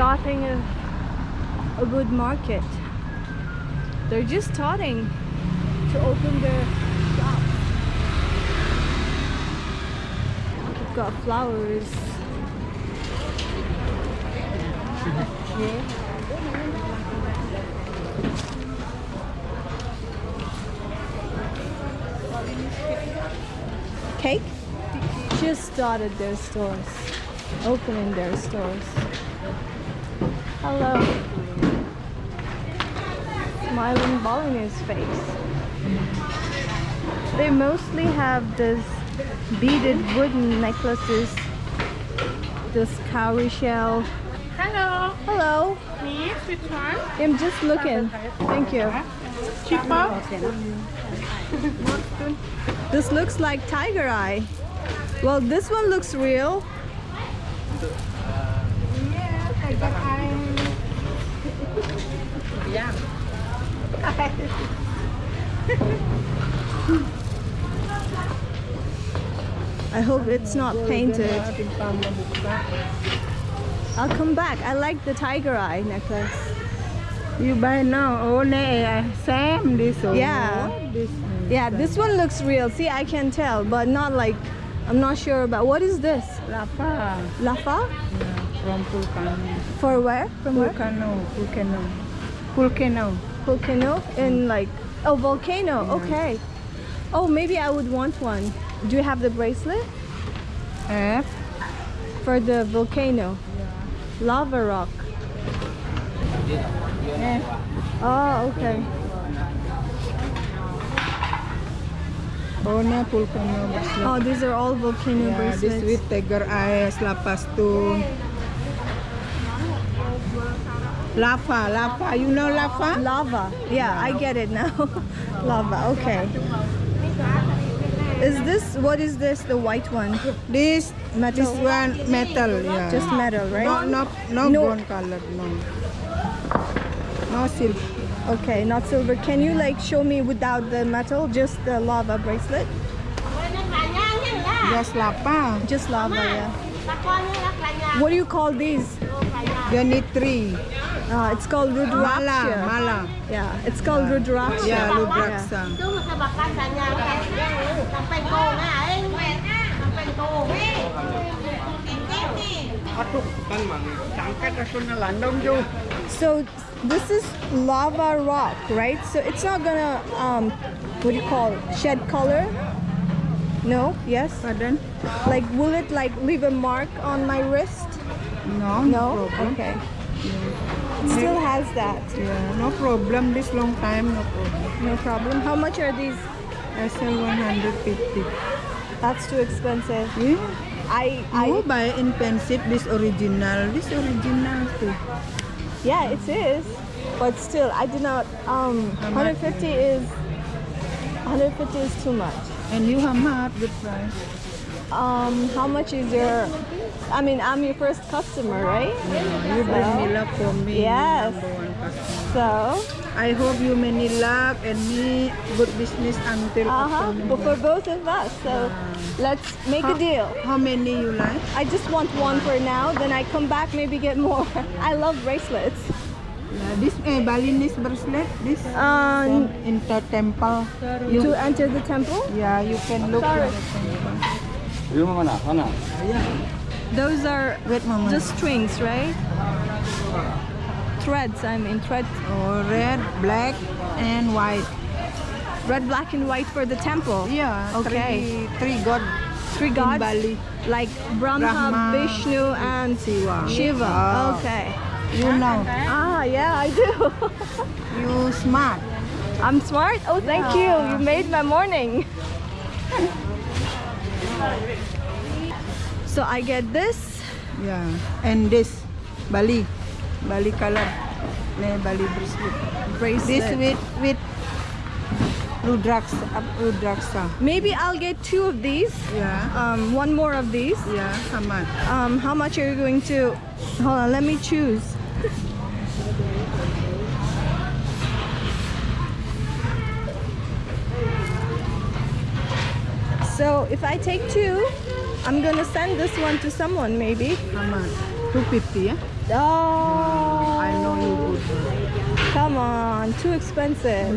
starting a, a good market. They're just starting to open their shop. We've got flowers. Cake? Just started their stores, opening their stores. Hello. Smiling ball in his face. They mostly have this beaded wooden necklaces, this cowrie shell. Hello, Hello. Miss, which one? I'm just looking. Thank you. Cheaper? This looks like tiger eye. Well, this one looks real. Yes, I got I. Yeah. I hope it's not painted. I'll come back. I like the tiger eye necklace. You buy now, only same this one. Yeah. This Yeah, this one looks real. See, I can tell, but not like, I'm not sure about. What is this? Lapa. Lafa? Yeah, from volcano. For where? From where? Volcano. Volcano. Volcano. Volcano? In like, oh, volcano. Okay. Oh, maybe I would want one. Do you have the bracelet? F. For the volcano. Lava rock. F. Oh, okay. Oh, Only volcano bracelet. Oh, these are all volcano yeah, this bracelets. with tiger eyes, lapa stone. Lava, lava. You know lava? Lava. Yeah, I get it now. Lava. Okay. Is this what is this? The white one? This Metal. this one metal, yeah. Just metal, right? No, no, no, No. brown color, no. No silver. Okay, not silver. Can you like show me without the metal, just the lava bracelet? Just lapa. Just lava, yeah. What do you call these? Oh, Ganitri. Uh, it's called rudraksha. mala. Yeah, it's called rudraksha. Yeah, Rudraksa. So this is lava rock, right? So it's not gonna um, what do you call it? Shed color? No? Yes? Pardon? Like will it like leave a mark on my wrist? No, No? problem. Okay. It still has that. Yeah, no problem. This long time, no problem. No problem. How much are these? SL 150. That's too expensive. Yeah. I I I buy in pencil. This original. This original too. yeah, it is. But still I did not um How much? 150 is 150 is too much. And you have not good price. Um how much is your I mean I'm your first customer, right? Yeah, you bring me luck for me. Yes. Number one customer. So I hope you many luck and me good business until uh-huh. October. But for both of us. So let's make a deal. How many you like? I just want one for now, then I come back maybe get more. I love bracelets. Yeah, this eh, Balinese bracelet. This Um, in the temple. You, to enter the temple? yeah, you can look Sorry. Those are Wait, just strings, right? Threads, I mean threads. oh, red, black, and white. Red, black, and white for the temple. Yeah. Okay. Three, three god Three in? Bali. Like Brahma, Brahma, Vishnu, and Shiva. Shiva. Ah. Okay. You know. Ah, yeah, I do. You smart. I'm smart? Oh, thank you. You made my morning. so I get this. Yeah. And this Bali, Bali color. Bali bracelet. bracelet. This with with Rudraksa. Uh, Rudraksa. Maybe I'll get two of these. Yeah. Um, one more of these. Yeah. How much? Um, how much are you going to? Hold on, let me choose. if I take two, I'm gonna send this one to someone maybe. How much? 250, yeah? Oh. I know you would. Come on, too expensive.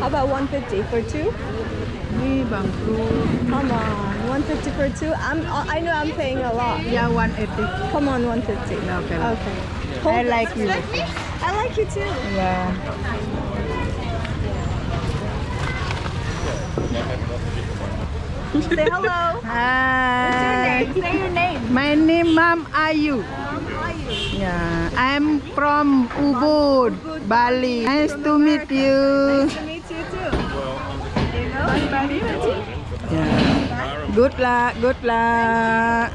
How about 150 for two? Come on, 150 for two. I'm. I know I'm paying a lot. Yeah, 180. Come on, 150. Okay. Okay. Hold I like you. I like you too. Yeah. Say hello. Hi. What's your name? Say your name. My name Mam Ayu. Yeah, I'm from Ubud, Bali. Nice to meet you. Nice to meet you too. You know, Bali. Yeah. Good luck, good luck.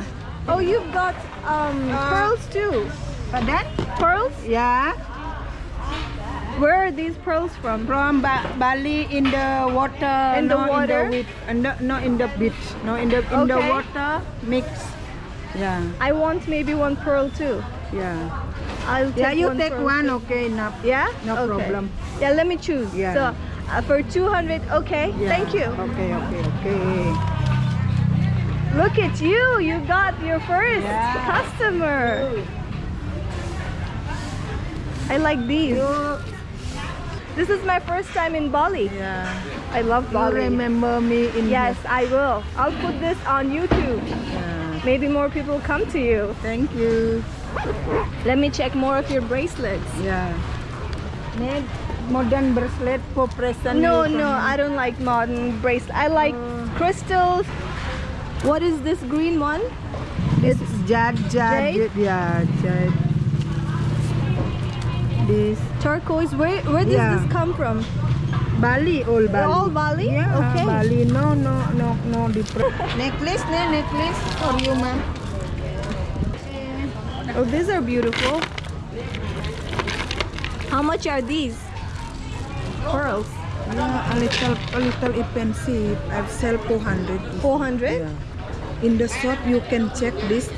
Oh, you've got um pearls too. Pardon? Pearls? Yeah. Where are these pearls from? From ba Bali in the water. In the water? In the, with, in the, no in the beach. No in the in the water mix. Yeah, I want maybe one pearl too. yeah. I'll take Yeah, you one take one, too. okay, enough. Yeah? No Okay. problem. Yeah, let me choose. Yeah. So uh, for 200, okay. Yeah. Thank you. Okay, okay, okay. Look at you. You got your first Yeah. customer. I like these. You, This is my first time in Bali. yeah. I love Bali. You remember me in Bali? Yes, I will. I'll put this on YouTube. Yeah. Maybe more people come to you. Thank you. Let me check more of your bracelets. Yeah. Need modern bracelet for present. No, no, I don't like modern bracelet. I like oh. crystals. What is this green one? This is jade, jade, Jade? yeah, jade. This Turquoise. Where where does Yeah. this come from? Bali, all Bali. All Bali? Yeah, uh, Okay. Bali. No, no, no, no different. necklace, ne, necklace for you, ma'am. Oh, these are beautiful. How much are these? Pearls. Yeah, a little, a little expensive. I sell 400. 400? Yeah. In the shop, you can check this.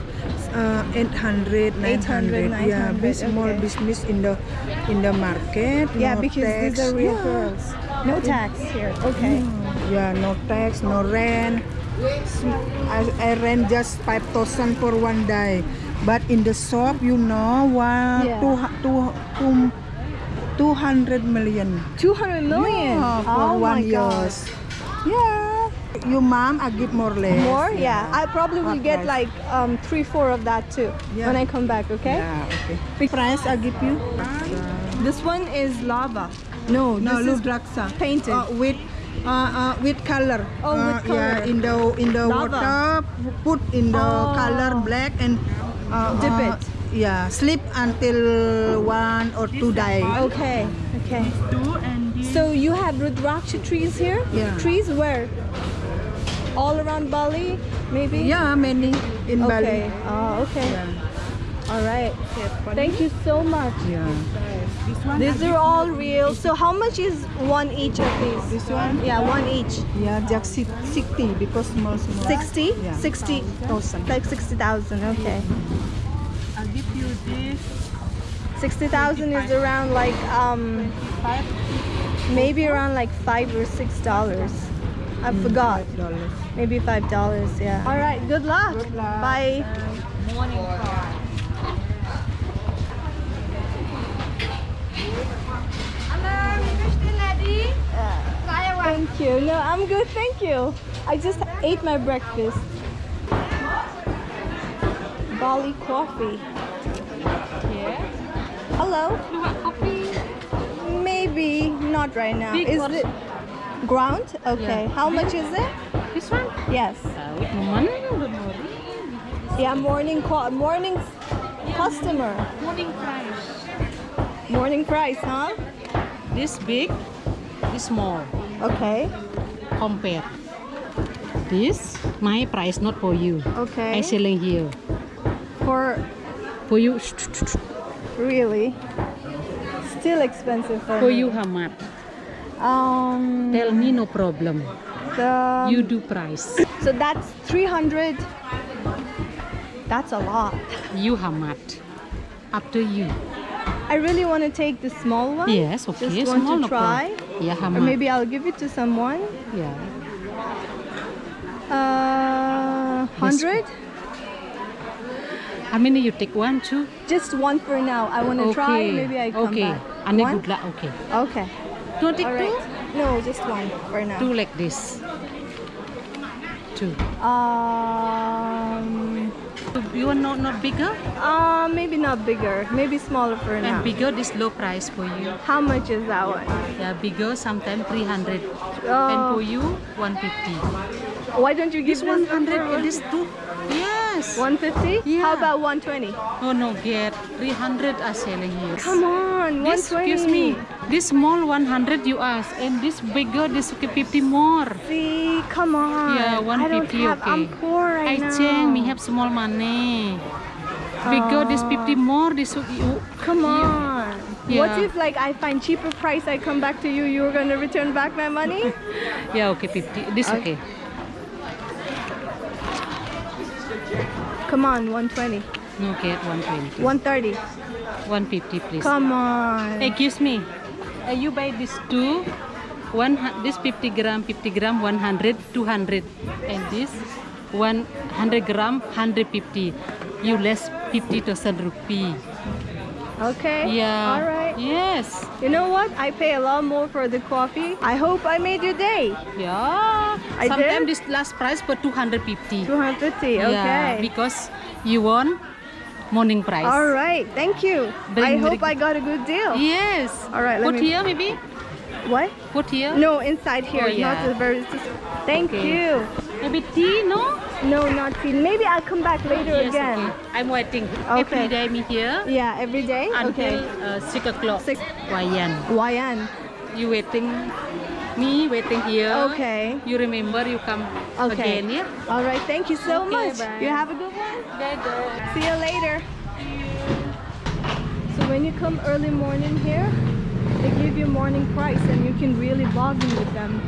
Uh, 800, 900. 800, yeah, big 900, small okay. business in the in the market. Yeah, because tax. these are real yeah. pearls. No tax here. Okay. Yeah, no tax, no rent. I, I rent just 5,000 for one day. But in the shop, you know, one, Yeah. two, two, two, 200 million. 200 million. Yeah, oh for my one God. years. Yeah. You mom, I give more less. More? Yeah. I probably will get price? like um, three, four of that too Yeah. when I come back. Okay. Yeah, okay. Price I give you? This one is lava. No, this no, is look laksa. painted. Uh, with uh, uh, with color. Oh, with Uh, color. Yeah, in the in the Lava. water, put in the Oh. color black and uh, Dip uh, it. Yeah, sleep until one or two days. Okay. Okay. So you have Rudraksha trees here? Yeah. Trees where? All around Bali, maybe? Yeah, many in Okay. Bali. Oh, okay. Yeah. All right. Thank you so much. yeah. These are all real. So how much is one each of these? This one? Yeah, one each. Yeah, just 60 because small small. 60? Yeah. 60. Thousand. Like 60,000. Okay. I'll give you this 60,000 is around like um five maybe around like 5 or 6 dollars. I hmm. forgot. dollars. Maybe 5 dollars. Yeah. All right. Good luck. Good luck. Bye. Thank you. No, I'm good. Thank you. I just ate my breakfast. Bali coffee. Yeah. Hello. You want coffee? Maybe not right now. Big is it ground? Okay. Yeah. How much is it? This one? Yes. Uh, woman, don't. Yeah, morning co- morning customer. Morning price. Morning price, huh? This big, this small. Okay. Compare. This my price not for you. Okay. I selling here For for you. really still expensive for, For me. you how much? Um Tell me no problem. the, You do price. so that's 300 That's a lot. You much? Up to you. I really want to take the small one. Yes, okay. Just want small to try. problem. Yeah, how Or maybe I'll give it to someone. Yeah. Uh, hundred. How many you take? One, two. Just one for now. I want to try. Okay, Maybe I come okay. back. Good luck. Okay. Don't take All two? No, just one for now. Two like this. Two. Um, You want not not bigger? uh, maybe not bigger. Maybe smaller for now. And bigger, this low price for you. How much is that one? Yeah, bigger, sometimes 300. And for you, 150. why don't you give This 100, one this two. Yes. 150? Yeah. How about 120? Oh no, get 300 are selling here. Come on, This, 120. excuse me. This small 100 you ask, and this bigger, this 50 more. See, come on. Yeah, 150. I don't 150, have. I'm okay. poor right I now. change, me have small money. Oh. Bigger, this 50 more, this you. Come on. What Yeah. if like I find cheaper price? I come back to you. You're gonna return back my money? Yeah, okay, 50. This uh, Okay. okay. Come on, 120, No, get 120. 130. 150, please. Come on. Excuse me. Uh, you buy this two, one this 50 gram, 50 gram, 100, 200, and this 100 gram, 150. You less 50,000 rupee. Okay. Yeah. All right. Yes. You know what? I pay a lot more for the coffee. I hope I made your day. Yeah. I Sometimes this last price for 250. 250. Okay. Yeah, because you want morning price. All right. Thank you. I hope I got a good deal. Yes. All right, let Put me- here maybe. What? Put here. No, inside here. Oh, yeah. Not the very. Thank Okay. you. Maybe tea, no? No, not tea. Maybe I'll come back later Yes, again. okay. I'm waiting. Okay. Every day me here Yeah, every day. until okay. uh, 6 o'clock. Six. Wayan. Wayan. You waiting, me waiting here. Okay. You remember you come Okay. again, yeah? All right. Thank you so Okay, much. bye. You have a good one. Bye-bye. See you later. So when you come early morning here, they give you morning price and you can really bargain with them.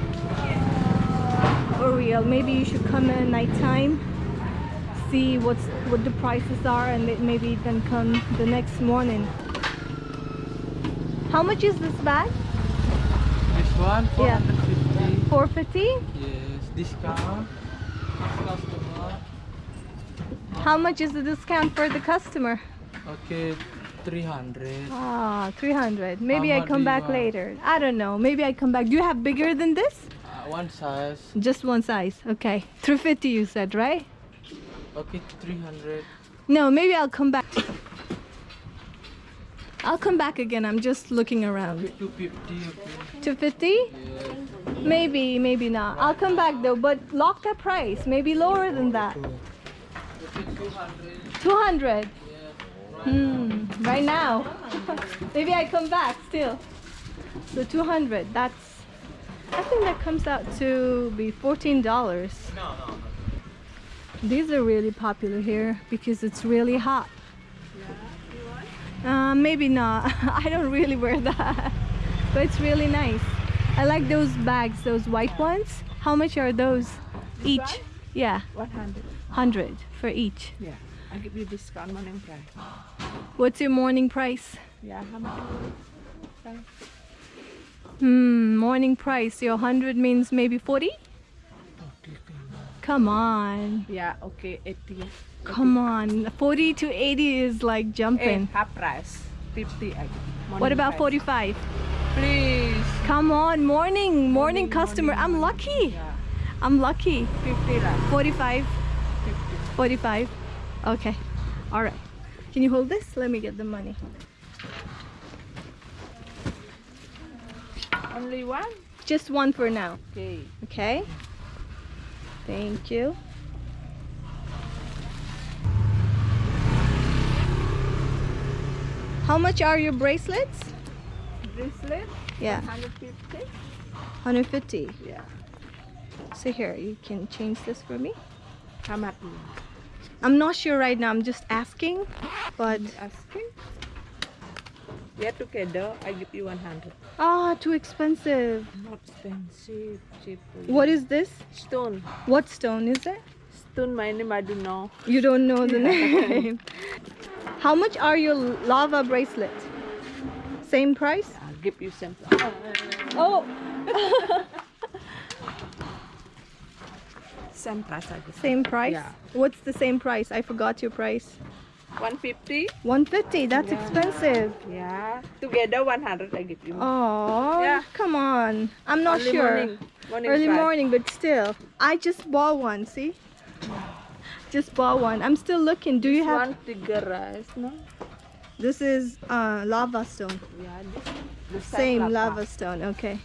For real. Maybe you should come in nighttime, see what's what the prices are and maybe then come the next morning. How much is this bag? This one, Yeah. 450. 450? Yes, discount. Customer. How much is the discount for the customer? Okay, 300. Ah, 300. Maybe I come back later. I don't know. Maybe I come back. Do you have bigger than this? One size. Just one size. Okay. 350 you said, right? Okay, 300. No, maybe I'll come back. I'll come back again. I'm just looking around. 250, okay. 250? Yes. Maybe, maybe not. I'll come back though, but lock that price. Maybe lower than that. Okay, 200. 200. Hmm, right now. maybe I come back still. So 200, that's, I think that comes out to be $14. No, no, no. These are really popular here because it's really hot. Yeah, you want? uh, maybe not. I don't really wear that. But it's really nice. I like those bags, those white ones. How much are those each? Yeah, 100. 100 for each. Yeah. I give you discount morning price. What's your morning price? Yeah, how much? Hmm, morning price. Your 100 means maybe 40? Come on. Yeah, okay, 80. Come on. 40 to 80 is like Eh, jumping. half price. 50 What about price. 45? Please. Come on, morning, morning customer. I'm lucky. Yeah, I'm lucky. 50 lah. 45, 50. 45. Okay. All right. Can you hold this? Let me get the money. Only one? Just one for now. Okay. Okay. Thank you. How much are your bracelets? Bracelet? Yeah, 150? 150. Yeah. So here, you can change this for me. How much? I'm not sure right now. I'm just asking, but Asking? Yeah, together I give you 100. ah, too expensive. Not expensive. Cheap. What is this? Stone. What stone is it? Stone my name I don't know. You don't know the name. How much are your lava bracelets? Same price? I'll give you some. Oh, Same price I give. same price. Yeah. What's the same price? I forgot your price. 150. 150. That's Yeah. expensive. Yeah. Together 100 I give you. Oh, Yeah. come on. I'm not Early sure. Morning. Morning Early price. morning, but still. I just bought one, see? Just bought one. I'm still looking. Do you have one tiger eyes, no? This is uh lava stone. Yeah, this same Same lava. lava stone. Okay.